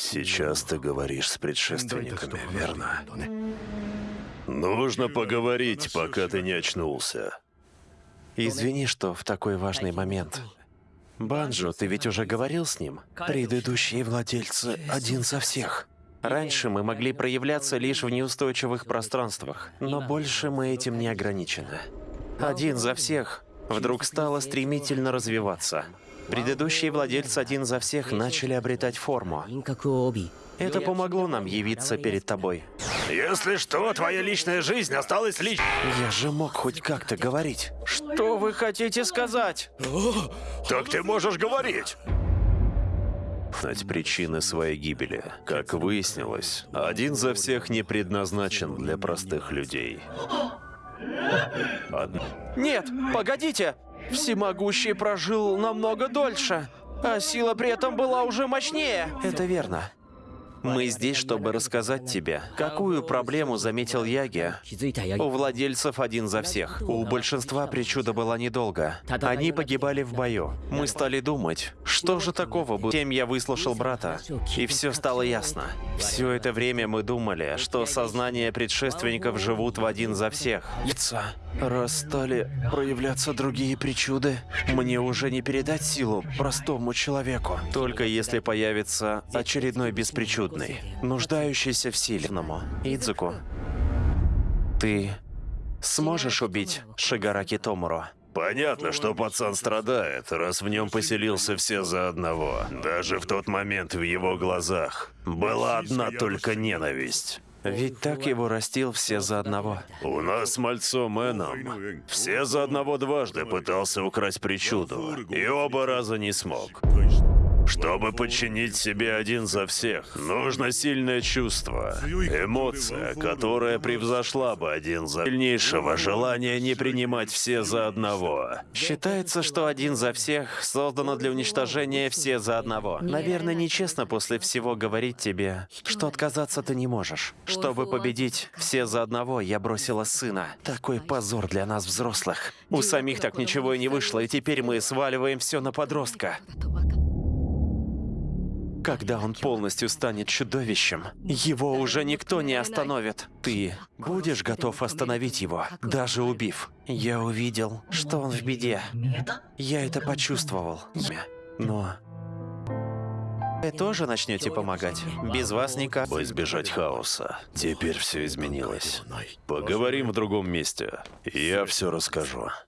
Сейчас ты говоришь с предшественниками, верно? Нужно поговорить, пока ты не очнулся. Извини, что в такой важный момент. Банджо, ты ведь уже говорил с ним? Предыдущие владельцы один за всех. Раньше мы могли проявляться лишь в неустойчивых пространствах, но больше мы этим не ограничены. Один за всех вдруг стало стремительно развиваться. Предыдущие владельцы один за всех начали обретать форму. Это помогло нам явиться перед тобой. Если что, твоя личная жизнь осталась личной. Я же мог хоть как-то говорить. Что вы хотите сказать? Так ты можешь говорить знать причины своей гибели. Как выяснилось, один за всех не предназначен для простых людей. Од... Нет, погодите! Всемогущий прожил намного дольше, а сила при этом была уже мощнее. Это верно. Мы здесь, чтобы рассказать тебе, какую проблему заметил Яги. У владельцев один за всех. У большинства причуда была недолго. Они погибали в бою. Мы стали думать, что же такого было. Тем я выслушал брата, и все стало ясно. Все это время мы думали, что сознания предшественников живут в один за всех. Лица. Раз стали проявляться другие причуды, мне уже не передать силу простому человеку. Только если появится очередной беспричудный, нуждающийся в сильному. Идзуку, ты сможешь убить Шигараки Томуро? Понятно, что пацан страдает, раз в нем поселился все за одного. Даже в тот момент в его глазах была одна только ненависть. Ведь так его растил все за одного. У нас с мальцом все за одного дважды пытался украсть причуду, и оба раза не смог. Чтобы подчинить себе один за всех, нужно сильное чувство, эмоция, которая превзошла бы один за сильнейшего желания не принимать все за одного. Считается, что один за всех создано для уничтожения все за одного. Наверное, нечестно после всего говорить тебе, что отказаться ты не можешь. Чтобы победить все за одного, я бросила сына. Такой позор для нас, взрослых. У самих так ничего и не вышло, и теперь мы сваливаем все на подростка. Когда он полностью станет чудовищем, его уже никто не остановит. Ты будешь готов остановить его, даже убив. Я увидел, что он в беде. Я это почувствовал. Но... Вы тоже начнете помогать? Без вас никак. Чтобы избежать хаоса. Теперь все изменилось. Поговорим в другом месте. Я все расскажу.